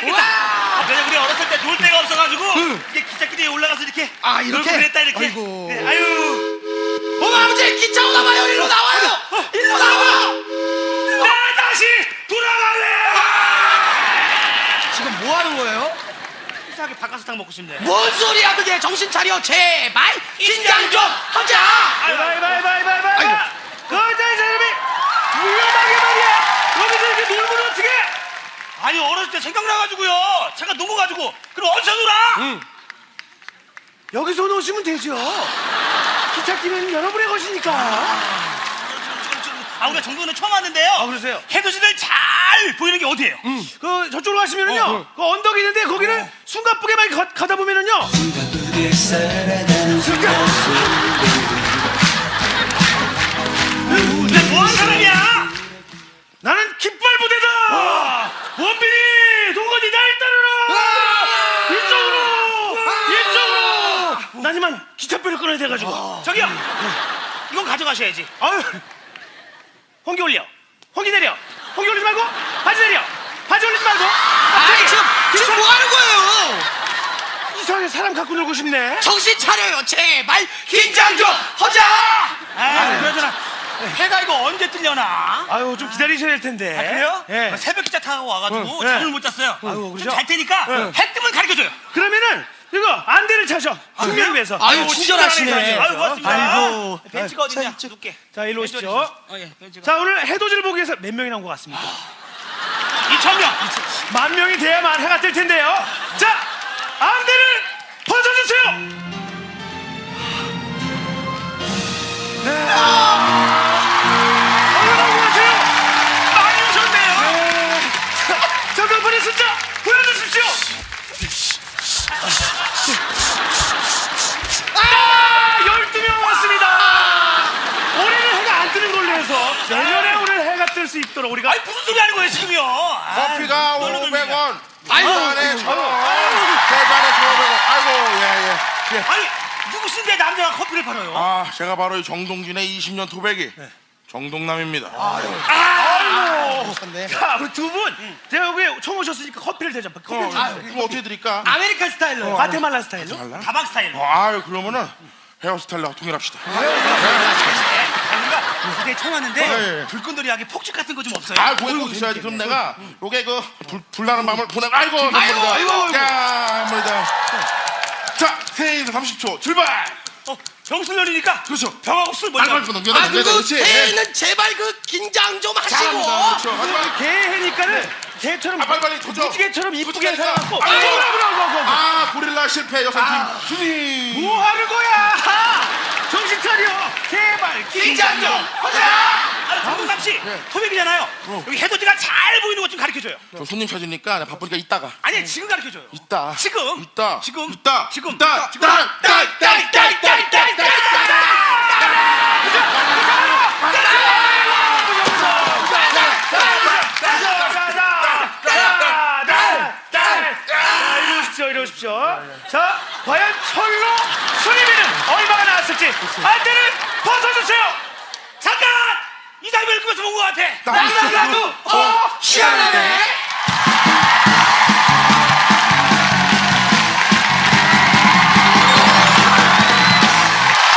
깜짝이다. 아, 그냥 우리 어렸을 때 놀 데가 없어가지고 응. 이게 기찻길 위 올라가서 이렇게 아 이렇게 그랬다 이렇게. 아이고. 그래, 아유. 어머 아버지 기차 오나 봐요. 일로 어, 나와요. 일로 나와. 나 다시 돌아갈래. 아! 지금 뭐 하는 거예요? 이상하게 박하사탕 먹고 싶네. 뭔 소리야 그게 정신 차려 제발 긴장 좀 하자. 바이바이바이바이바이. 아니 어렸을 때 생각나가지고요. 제가 넘어가지고 그럼 어디서 놀아? 여기서 놓으시면 되죠. 기찻길은 여러분의 것이니까. 아 우리가 정도는 처음 왔는데요. 아, 그러세요? 해돋이를 잘 보이는 게 어디예요? 그 저쪽으로 가시면은요. 어, 어. 그 언덕이 있는데 거기는 숨가쁘게만 가, 가다 보면은요. 근데 이만 기차표를 끊어야 돼가지고. 저기요. 이건 가져가셔야지. 아유. 홍기 올려. 홍기 내려. 홍기 올리지 말고 바지 내려. 바지 올리지 말고. 아 니 지금 지금 뭐 하는 거예요 이상하게 사람 갖고 놀고 싶네. 정신 차려요 제발 긴장 좀 하자 아, 그러잖아. 해가 이거 언제 뜨려나? 아유 좀 기다리셔야 될 텐데. 아, 그래요? 예. 새벽 기차 타고 와가지고 응, 잠을 예. 못 잤어요. 좀 그러죠? 잘 테니까 응. 해 뜨면 가르쳐줘요. 그러면은 이거 안대를 차셔. 숙명 위해서. 아유 친절하시네 아유 고맙습니다. 아이고. 벤치가 어딨냐? 줄게. 자 일로 오시죠. 어, 예. 자 오늘 해돋이를 보기 위해서 몇 명이 나온 것 같습니까? 2천 명. 만 명이 돼야만 해가 뜰 텐데요. 자 안대를 벗어주세요. 뜰수 있도록 우리가 아니 무슨 소리 하는 거예요 지금요? 아, 커피가 떨려 돌리네. 500원. 아이고, 원. 세 잔에 500원. 아이고, 예, 예. 아니 누구신데 남자가 커피를 팔아요? 아, 제가 바로 이 정동진의 20년 토박이 정동남입니다. 자, 우리 두 분, 제가 여기 처음 오셨으니까 커피를 대접. 커피 어, 아, 그럼 어떻게 드릴까? American 스타일로 과테말라 스타일로. 다방 스타일로. 어, 아유, 그러면은 헤어스타일로 통일합시다. 우리가 무대에 처음 왔는데 예, 예. 불끈들이하게 폭죽 같은 거 좀 없어요? 아, 그거 꼭 있어야지. 그럼 내가 요게 그 불, 불나는 밤을 보내. 아이고, 선물이다. 아이고. 자, 선물이다. 자, 새해인사 30초 출발. 어, 병술 열리니까 그렇죠. 병하고 술 먼저. 빨리 넘겨. 아. 그리고. 새해는 제발 그 긴장 좀 하시고. 그렇죠. 개해니까는 개처럼 아, 빨리 빨리 조져. 무지개처럼 이쁘게. 살아갖고. 아이고. 아이고, 아이고, 아이고, 아이고. 아, 고릴라 실패 여성팀 순위. 뭐 하는 거야? 정신 차려. 제발 긴장 좀 하자. 아, 정동남 씨, 토백이잖아요. 여기 해돋이가 잘 보이는 것 좀 가르쳐줘요. 저 손님 찾으니까 나 바쁘니까 이따가. 아니 지금 가르쳐줘요. 이따. 지금. 이따. 지금. 이따. 지금. 이따. 지금. 이따. 이따. 이따. 이따. 이따. 이따. 이따. 자, 과연 철로 안대를 벗어주세요. 잠깐! 이 사람을 꾸며서 본것 같아. 나도. 어 희한하네